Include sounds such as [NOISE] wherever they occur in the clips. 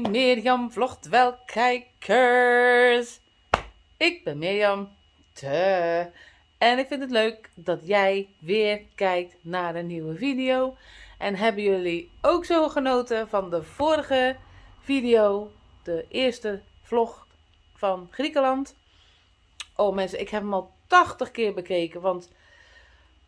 Mirjam vlogt wel kijkers. Ik ben Mirjam. Te. En ik vind het leuk dat jij weer kijkt naar een nieuwe video. En hebben jullie ook zo genoten van de vorige video, de eerste vlog van Griekenland? Oh mensen, ik heb hem al 80 keer bekeken, want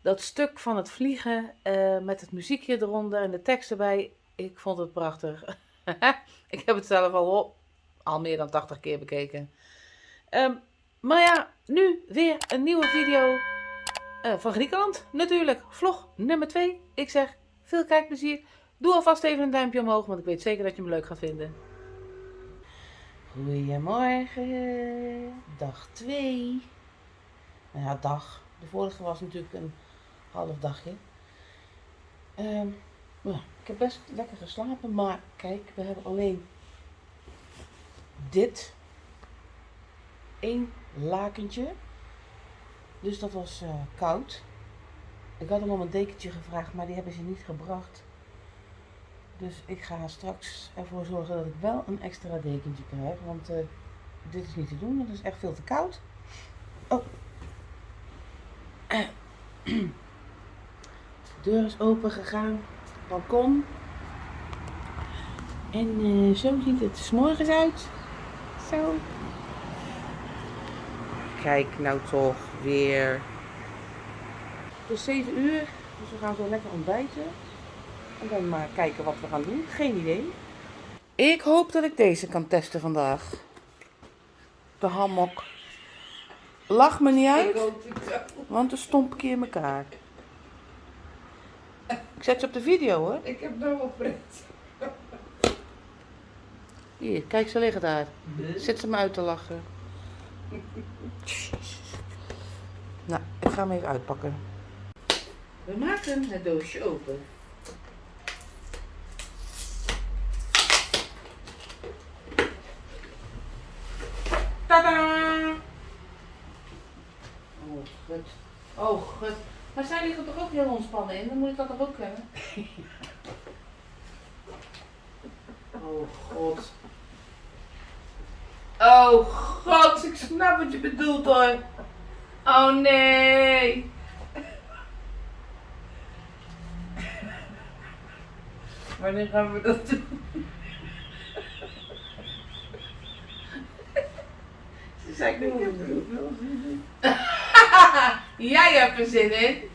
dat stuk van het vliegen uh, met het muziekje eronder en de tekst erbij, ik vond het prachtig. [LAUGHS] [LAUGHS] ik heb het zelf al, al meer dan 80 keer bekeken. Um, maar ja, nu weer een nieuwe video uh, van Griekenland. Natuurlijk, vlog nummer 2. Ik zeg, veel kijkplezier. Doe alvast even een duimpje omhoog, want ik weet zeker dat je hem leuk gaat vinden. Goedemorgen, dag 2. Nou ja, dag. De vorige was natuurlijk een half dagje. Um, ik heb best lekker geslapen, maar kijk, we hebben alleen dit. één lakentje. Dus dat was uh, koud. Ik had hem om een dekentje gevraagd, maar die hebben ze niet gebracht. Dus ik ga straks ervoor zorgen dat ik wel een extra dekentje krijg. Want uh, dit is niet te doen, het is echt veel te koud. Oh. [CLEARS THROAT] De deur is open gegaan. Balkon. En uh, zo ziet het s morgens uit. Zo. Kijk nou toch weer. Het is 7 uur, dus we gaan zo lekker ontbijten. En dan maar kijken wat we gaan doen. Geen idee. Ik hoop dat ik deze kan testen vandaag. De hammock. Lach me niet uit, want dan stomp ik je in elkaar. Ik zet ze op de video hoor. Ik heb nou wel pret. Hier, kijk, ze liggen daar. Zet ze me uit te lachen. Nou, ik ga hem even uitpakken. We maken het doosje open. Tada! Oh, goed. Oh, goed. Maar zij liggen toch ook heel ontspannen in? Dan moet ik dat toch ook kunnen? [LAUGHS] Oh, god. Oh god, ik snap wat je bedoelt hoor. Oh nee. [LAUGHS] Wanneer gaan we dat doen? [LAUGHS] Ze zei ik. Jij hebt er zin in.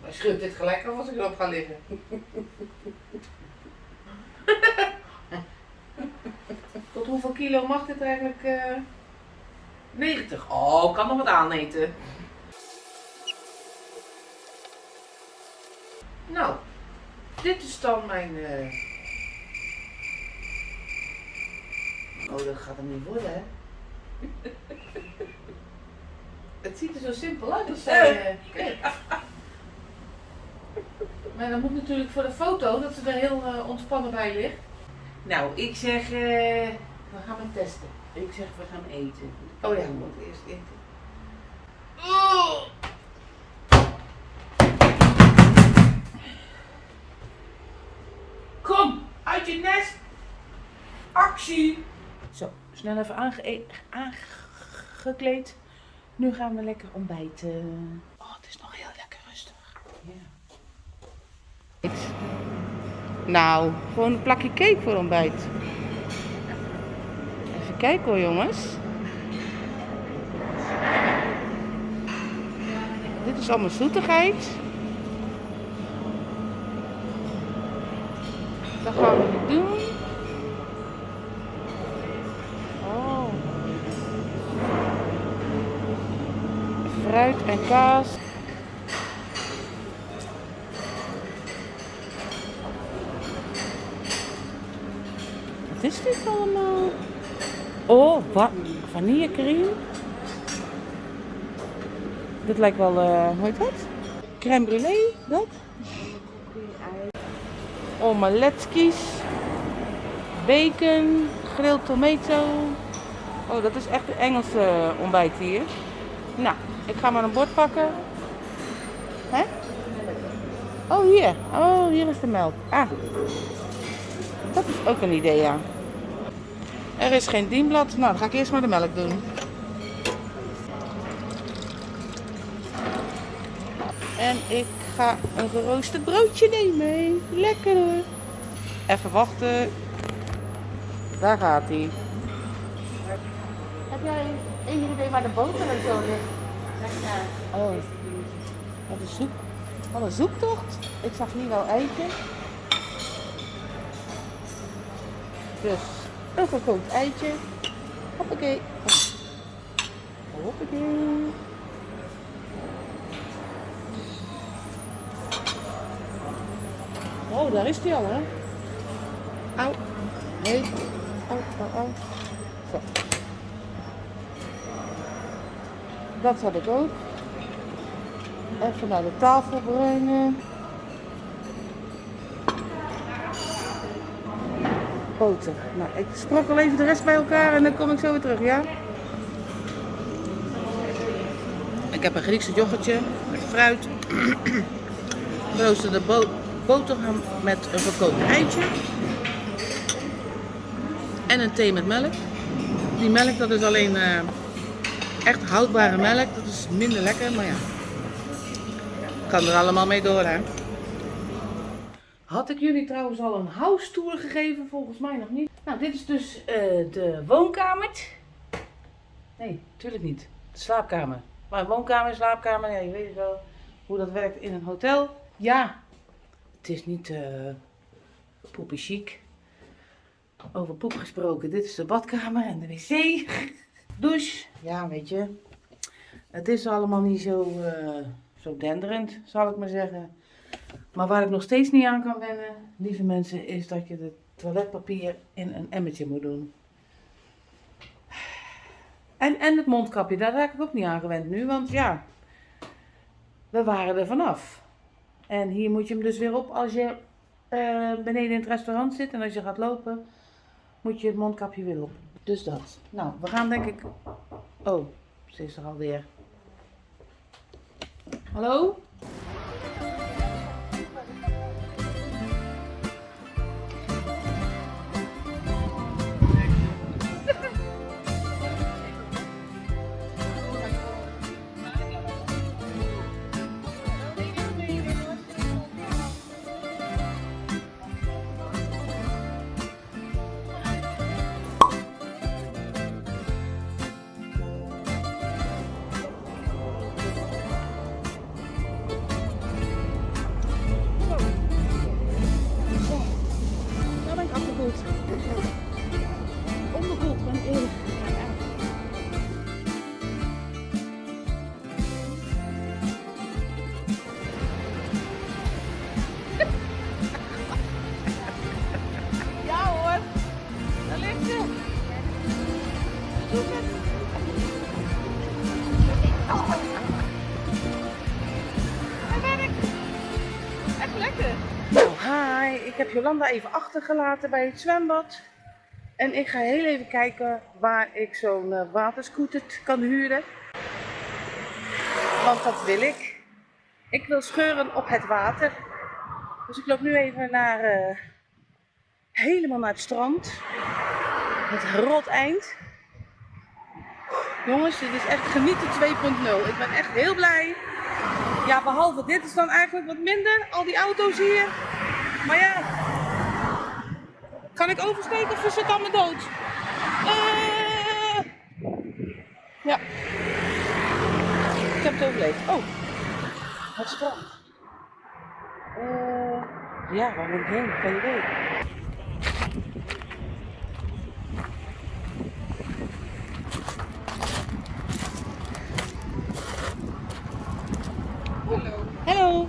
Maar schudt dit gelijk af als ik erop ga liggen. Tot hoeveel kilo mag dit eigenlijk? Uh... Eh? 90. Oh, ik kan nog wat aaneten. Nou, dit is dan mijn... Uh... Oh, dat gaat hem niet worden, hè? [LAUGHS] Het ziet er zo simpel uit als zij... Uh... Maar dan moet natuurlijk voor de foto dat ze er heel uh, ontspannen bij ligt. Nou, ik zeg, we gaan hem testen. Ik zeg, we gaan eten. Oh ja, we moeten eerst eten. Oh. Kom, uit je nest. Actie. Zo, snel even aange aangekleed. Nu gaan we lekker ontbijten. Oh, het is nog heel lekker rustig. Ja. Nou, gewoon een plakje cake voor ontbijt. Kijken hoor jongens. Dit is allemaal zoetigheid. Dat gaan we doen. Oh. Fruit en kaas. Wat is dit allemaal? Oh, wat? Vanillecreme. Dit lijkt wel, uh, hoe heet dat? Crème brûlée, dat? Omeletskies. bacon, grilled tomato. Oh, dat is echt een Engelse ontbijt hier. Nou, ik ga maar een bord pakken. Hè? Oh, hier. Oh, hier is de melk. Ah. Dat is ook een idee, ja. Er is geen dienblad. Nou, dan ga ik eerst maar de melk doen. En ik ga een geroosterd broodje nemen. Lekker hoor. Even wachten. Daar gaat hij. Heb jij enig idee waar de boter en zo ligt? Oh, wat een zoek. Wat een zoektocht. Ik zag hier wel eitje. Dus een gekookt eitje. Hoppakee. Hoppakee. Oh, daar is hij al, hè? Au. Nee. Au, au, au. Zo. Dat had ik ook. Even naar de tafel brengen. Boter. Nou, ik sprokkel even de rest bij elkaar en dan kom ik zo weer terug, ja? Ik heb een Griekse yoghurtje met fruit. [CLEARS THROAT] Roosterde bo boterham met een gekookt eitje. En een thee met melk. Die melk dat is alleen uh, echt houdbare melk. Dat is minder lekker, maar ja. Kan er allemaal mee door hè. Had ik jullie trouwens al een house tour gegeven? Volgens mij nog niet. Nou, dit is dus uh, de woonkamer. Nee, natuurlijk niet. De slaapkamer. Maar woonkamer, slaapkamer, ja, je weet wel hoe dat werkt in een hotel. Ja, het is niet uh, poepie chic. Over poep gesproken, dit is de badkamer en de wc. [LAUGHS] Douche, ja weet je. Het is allemaal niet zo, uh, zo denderend, zal ik maar zeggen. Maar waar ik nog steeds niet aan kan wennen, lieve mensen, is dat je het toiletpapier in een emmertje moet doen. En, en het mondkapje, daar raak ik ook niet aan gewend nu, want ja, we waren er vanaf. En hier moet je hem dus weer op als je uh, beneden in het restaurant zit en als je gaat lopen, moet je het mondkapje weer op. Dus dat. Nou, we gaan denk ik... Oh, ze is er alweer. Hallo? Ik heb Jolanda even achtergelaten bij het zwembad. En ik ga heel even kijken waar ik zo'n uh, waterscooter kan huren. Want dat wil ik. Ik wil scheuren op het water. Dus ik loop nu even naar, uh, helemaal naar het strand. Het rot eind. Jongens, dit is echt genieten 2.0. Ik ben echt heel blij. Ja, behalve dit is dan eigenlijk wat minder. Al die auto's hier. Maar ja, kan ik oversteken of is het allemaal dood? Uh, ja, ik heb het overleefd. Oh, het strand. Uh, ja, waar moet ik heen? Geen idee. Hello. Hello.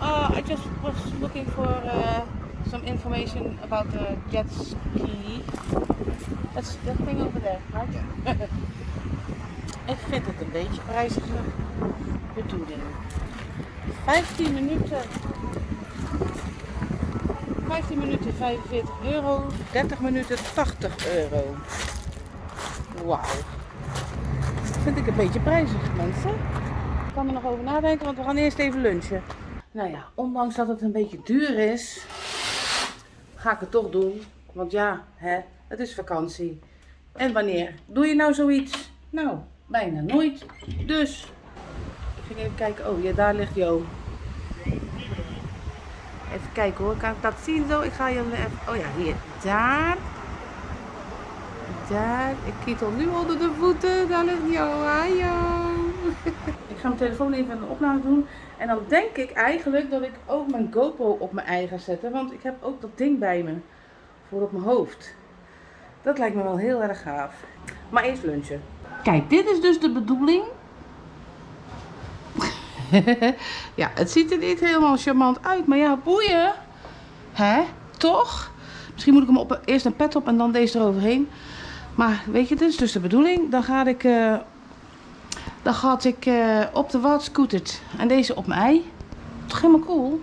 Uh, I just was looking for uh, some information about the jet ski. That's that thing over there, right? Yeah. [LAUGHS] Ik vind het een beetje prijzige bedoeling. 15 minuten. 15 minuten 45 euro, 30 minuten 80 euro. Wauw. Vind ik een beetje prijzig, mensen. Ik kan er nog over nadenken, want we gaan eerst even lunchen. Nou ja, ondanks dat het een beetje duur is, ga ik het toch doen. Want ja, hè, het is vakantie. En wanneer doe je nou zoiets? Nou, bijna nooit. Dus, ik ging even kijken. Oh, ja, daar ligt Jo. Even kijken hoor, kan ik dat zien zo? Ik ga je even... Oh ja, hier. Daar. Daar. Ik kietel nu onder de voeten. Daar ligt Jo. Hallo. [LAUGHS] ik ga mijn telefoon even in de opname doen. En dan denk ik eigenlijk dat ik ook mijn GoPro op mijn eigen ga zetten. Want ik heb ook dat ding bij me. Voor op mijn hoofd. Dat lijkt me wel heel erg gaaf. Maar eerst lunchen. Kijk, dit is dus de bedoeling. [LAUGHS] ja, het ziet er niet helemaal charmant uit. Maar ja, boeien. Hè? Toch? Misschien moet ik hem op, eerst een pet op en dan deze eroverheen. Maar weet je, dit is dus de bedoeling. Dan ga ik, uh, dan ga ik uh, op de wat scootert. En deze op mijn ei. Toch helemaal cool?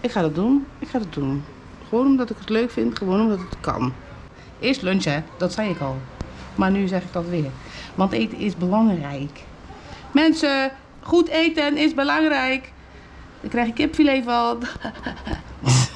Ik ga dat doen. Ik ga dat doen. Gewoon omdat ik het leuk vind. Gewoon omdat het kan. Eerst lunchen, dat zei ik al. Maar nu zeg ik dat weer. Want eten is belangrijk. Mensen, goed eten is belangrijk. Dan krijg ik kipfilet van. [LAUGHS]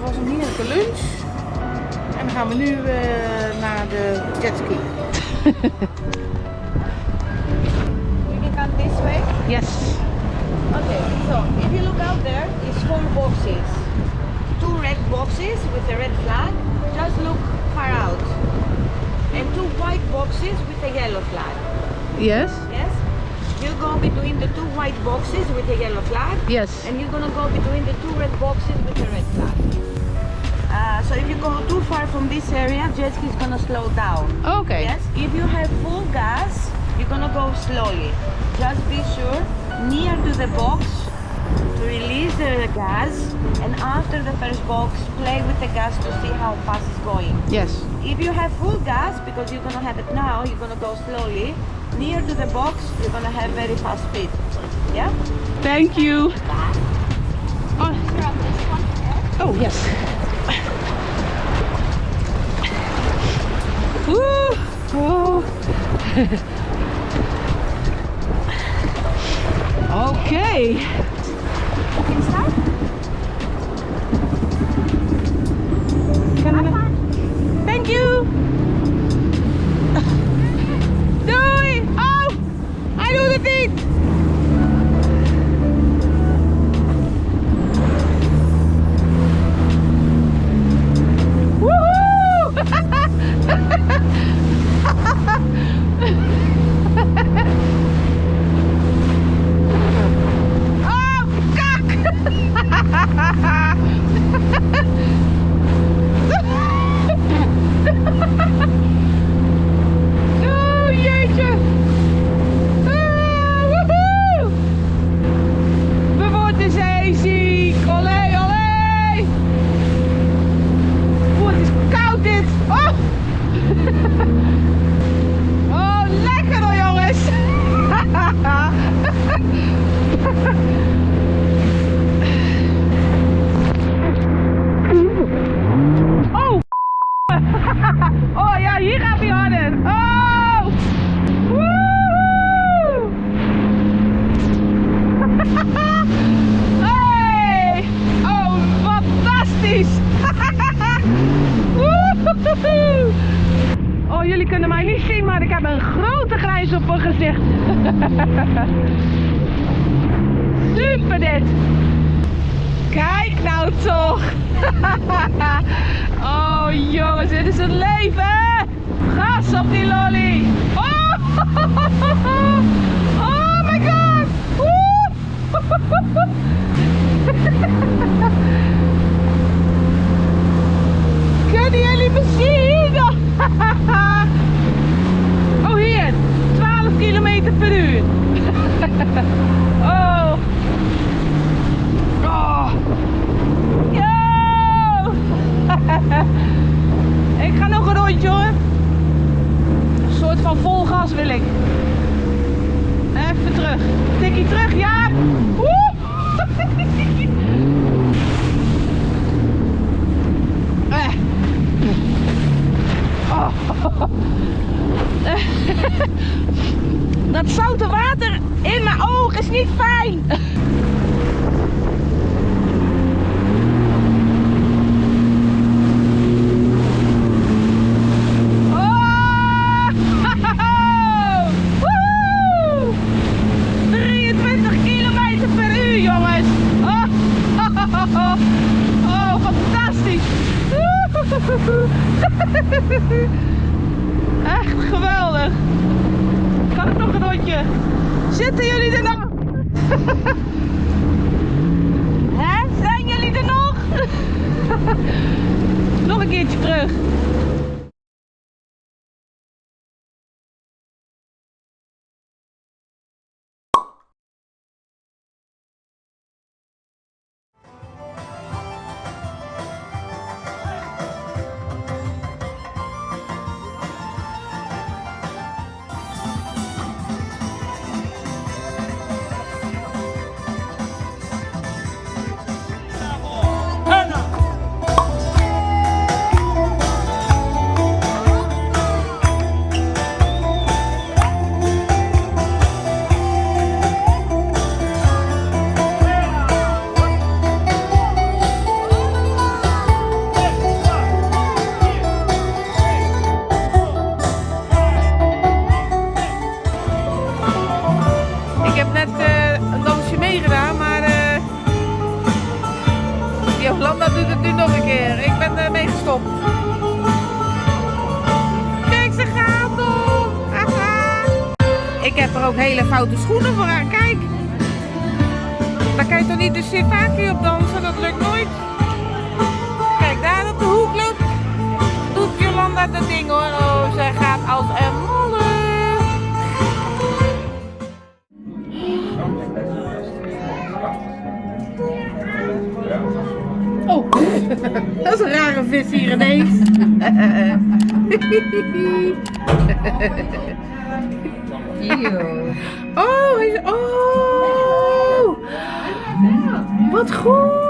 Het was een heerlijke lunch. En dan gaan we nu uh, naar de jetski. we can come this way? Yes. Okay, so if you look out there, it's four boxes. Two red boxes with a red flag. Just look far out. And two white boxes with a yellow flag. Yes. Go between the two white boxes with the yellow flag. Yes. And you're gonna go between the two red boxes with the red flag. Uh, so if you go too far from this area, jet ski is gonna slow down. Okay. Yes. If you have full gas, you're gonna go slowly. Just be sure near to the box to release the gas and after the first box play with the gas to see how fast it's going. Yes. If you have full gas, because you're gonna have it now, you're gonna go slowly. Near to the box, you're gonna have very fast speed. Yeah? Thank you. Oh, oh yes. Woo! Oh. [LAUGHS] okay. Can start? Hij [LAUGHS] Super dit! Kijk nou toch! [LAUGHS] oh jongens, dit is het leven! Gas op die lolly! Oh [LAUGHS] my god! Woe! Kunnen jullie me zien? Oh hier, 12 kilometer per uur. Oh. Oh. Yo! Ik ga nog een rondje hoor. Een soort van vol gas wil ik. Even terug. Tikkie terug, ja. Eh. Oh. Dat zoute water in mijn oog is niet fijn. Oh! Woehoe! 23 kilometer per uur, jongens. Oh, oh fantastisch. [LAUGHS] Echt geweldig. Kan ik nog een rondje? Zitten jullie er nog? [LAUGHS] Hè? Zijn jullie er nog? [LAUGHS] nog een keertje terug. Jolanda doet het nu nog een keer. Ik ben uh, meegestopt. Kijk, ze gaat. Aha. Ik heb er ook hele foute schoenen voor aan. Kijk. Daar kan je toch niet de sitaki op dansen? Dat lukt nooit. Kijk, daar op de hoek loopt. Doet Jolanda dat ding hoor. Oh, zij gaat als een [LAUGHS] dat is een rare vis hier ineens. [LAUGHS] [LAUGHS] Oh. Oh! Wat goed!